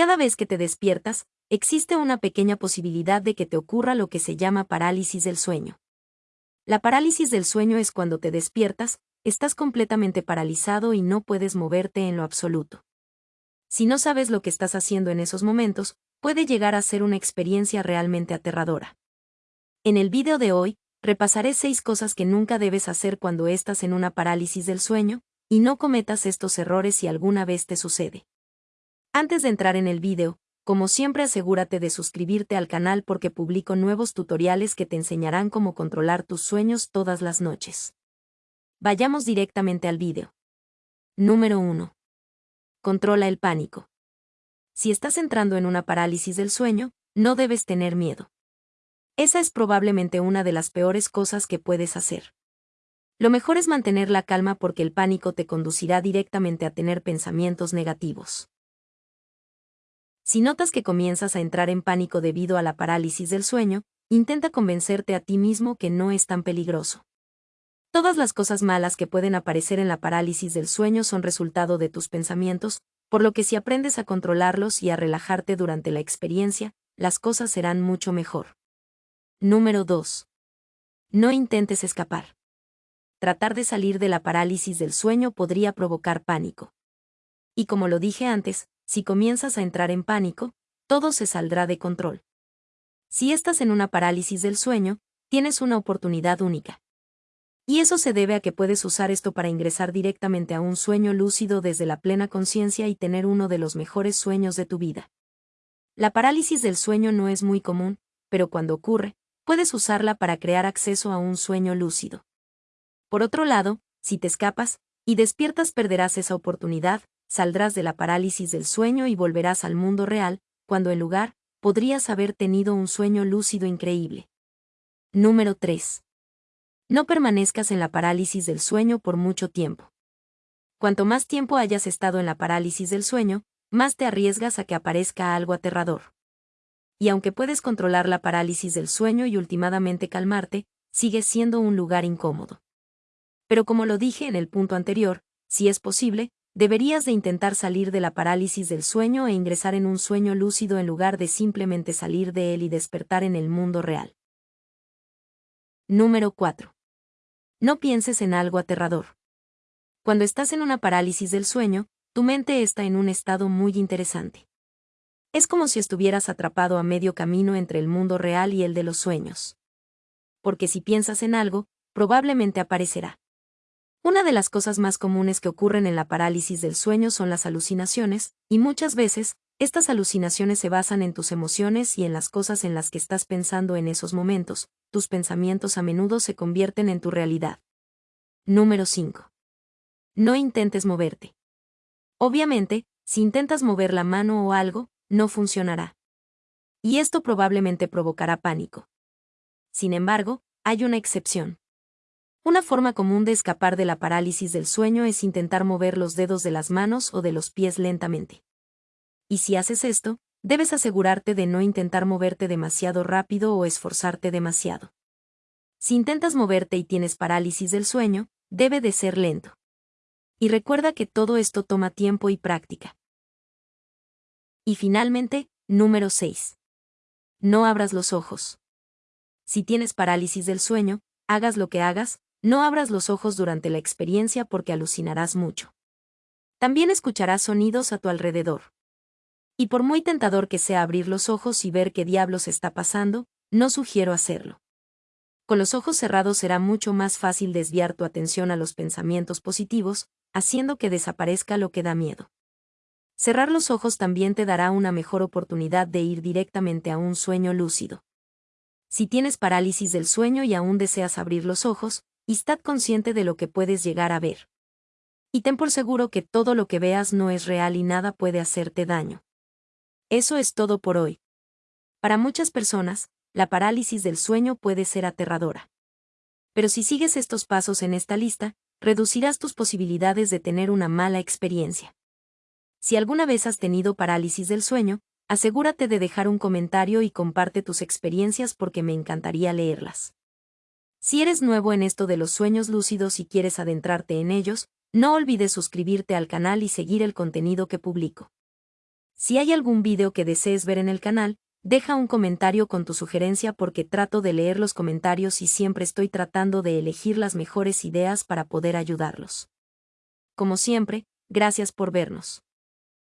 Cada vez que te despiertas, existe una pequeña posibilidad de que te ocurra lo que se llama parálisis del sueño. La parálisis del sueño es cuando te despiertas, estás completamente paralizado y no puedes moverte en lo absoluto. Si no sabes lo que estás haciendo en esos momentos, puede llegar a ser una experiencia realmente aterradora. En el vídeo de hoy, repasaré seis cosas que nunca debes hacer cuando estás en una parálisis del sueño, y no cometas estos errores si alguna vez te sucede. Antes de entrar en el vídeo, como siempre asegúrate de suscribirte al canal porque publico nuevos tutoriales que te enseñarán cómo controlar tus sueños todas las noches. Vayamos directamente al vídeo. Número 1. Controla el pánico. Si estás entrando en una parálisis del sueño, no debes tener miedo. Esa es probablemente una de las peores cosas que puedes hacer. Lo mejor es mantener la calma porque el pánico te conducirá directamente a tener pensamientos negativos. Si notas que comienzas a entrar en pánico debido a la parálisis del sueño, intenta convencerte a ti mismo que no es tan peligroso. Todas las cosas malas que pueden aparecer en la parálisis del sueño son resultado de tus pensamientos, por lo que si aprendes a controlarlos y a relajarte durante la experiencia, las cosas serán mucho mejor. Número 2. No intentes escapar. Tratar de salir de la parálisis del sueño podría provocar pánico. Y como lo dije antes, si comienzas a entrar en pánico, todo se saldrá de control. Si estás en una parálisis del sueño, tienes una oportunidad única. Y eso se debe a que puedes usar esto para ingresar directamente a un sueño lúcido desde la plena conciencia y tener uno de los mejores sueños de tu vida. La parálisis del sueño no es muy común, pero cuando ocurre, puedes usarla para crear acceso a un sueño lúcido. Por otro lado, si te escapas, y despiertas perderás esa oportunidad, saldrás de la parálisis del sueño y volverás al mundo real, cuando en lugar, podrías haber tenido un sueño lúcido increíble. Número 3. No permanezcas en la parálisis del sueño por mucho tiempo. Cuanto más tiempo hayas estado en la parálisis del sueño, más te arriesgas a que aparezca algo aterrador. Y aunque puedes controlar la parálisis del sueño y últimamente calmarte, sigue siendo un lugar incómodo. Pero como lo dije en el punto anterior, si es posible, deberías de intentar salir de la parálisis del sueño e ingresar en un sueño lúcido en lugar de simplemente salir de él y despertar en el mundo real. Número 4. No pienses en algo aterrador. Cuando estás en una parálisis del sueño, tu mente está en un estado muy interesante. Es como si estuvieras atrapado a medio camino entre el mundo real y el de los sueños. Porque si piensas en algo, probablemente aparecerá. Una de las cosas más comunes que ocurren en la parálisis del sueño son las alucinaciones, y muchas veces, estas alucinaciones se basan en tus emociones y en las cosas en las que estás pensando en esos momentos, tus pensamientos a menudo se convierten en tu realidad. Número 5. No intentes moverte. Obviamente, si intentas mover la mano o algo, no funcionará. Y esto probablemente provocará pánico. Sin embargo, hay una excepción. Una forma común de escapar de la parálisis del sueño es intentar mover los dedos de las manos o de los pies lentamente. Y si haces esto, debes asegurarte de no intentar moverte demasiado rápido o esforzarte demasiado. Si intentas moverte y tienes parálisis del sueño, debe de ser lento. Y recuerda que todo esto toma tiempo y práctica. Y finalmente, número 6. No abras los ojos. Si tienes parálisis del sueño, hagas lo que hagas, no abras los ojos durante la experiencia porque alucinarás mucho. También escucharás sonidos a tu alrededor. Y por muy tentador que sea abrir los ojos y ver qué diablos está pasando, no sugiero hacerlo. Con los ojos cerrados será mucho más fácil desviar tu atención a los pensamientos positivos, haciendo que desaparezca lo que da miedo. Cerrar los ojos también te dará una mejor oportunidad de ir directamente a un sueño lúcido. Si tienes parálisis del sueño y aún deseas abrir los ojos, y estad consciente de lo que puedes llegar a ver. Y ten por seguro que todo lo que veas no es real y nada puede hacerte daño. Eso es todo por hoy. Para muchas personas, la parálisis del sueño puede ser aterradora. Pero si sigues estos pasos en esta lista, reducirás tus posibilidades de tener una mala experiencia. Si alguna vez has tenido parálisis del sueño, asegúrate de dejar un comentario y comparte tus experiencias porque me encantaría leerlas. Si eres nuevo en esto de los sueños lúcidos y quieres adentrarte en ellos, no olvides suscribirte al canal y seguir el contenido que publico. Si hay algún video que desees ver en el canal, deja un comentario con tu sugerencia porque trato de leer los comentarios y siempre estoy tratando de elegir las mejores ideas para poder ayudarlos. Como siempre, gracias por vernos.